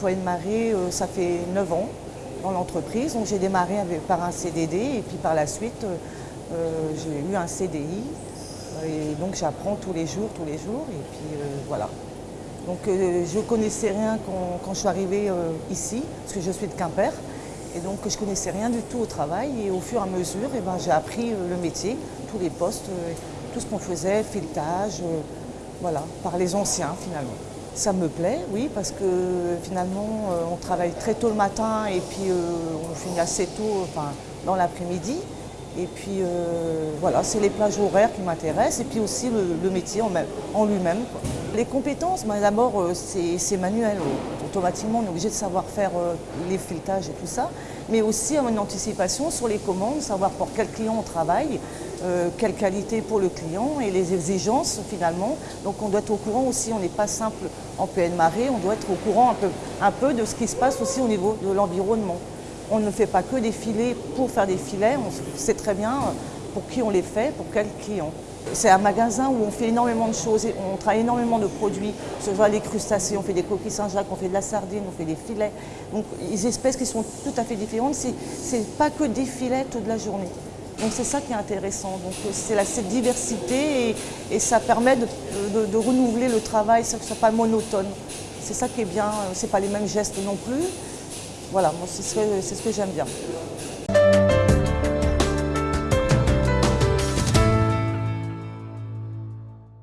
Poigne Marée, euh, ça fait 9 ans dans l'entreprise. Donc j'ai démarré par un CDD et puis par la suite, j'ai eu un CDI. Et donc j'apprends tous les jours, tous les jours. Et puis voilà. Donc je ne connaissais rien quand, je suis arrivée ici, parce que je suis de Quimper. Et donc je ne connaissais rien du tout au travail et au fur et à mesure, eh ben, j'ai appris le métier, tous les postes, tout ce qu'on faisait, filetage, voilà, par les anciens finalement. Ça me plaît, oui, parce que finalement, euh, on travaille très tôt le matin et puis euh, on finit assez tôt enfin, dans l'après-midi. Et puis euh, voilà, c'est les plages horaires qui m'intéressent et puis aussi le, métier en, lui-même. Les compétences, ben, d'abord c'est manuel. Automatiquement on est obligé de savoir faire les filetages et tout ça, mais aussi une anticipation sur les commandes, savoir pour quel client on travaille, quelle qualité pour le client et les exigences finalement. Donc on doit être au courant aussi, on n'est pas simple en PN Marée, on doit être au courant un peu, de ce qui se passe aussi au niveau de l'environnement. On ne fait pas que des filets pour faire des filets, on sait très bien pour qui on les fait, pour quel client. C'est un magasin où on fait énormément de choses, on travaille énormément de produits, ce soit des crustacés, on fait des coquilles Saint-Jacques, on fait de la sardine, on fait des filets. Donc les espèces qui sont tout à fait différentes, c'est pas que des filets toute la journée. Donc c'est ça qui est intéressant. Donc c'est cette diversité et, ça permet de, renouveler le travail, ça ne soit pas monotone. C'est ça qui est bien, c'est pas les mêmes gestes non plus. Voilà, c'est ce que j'aime bien.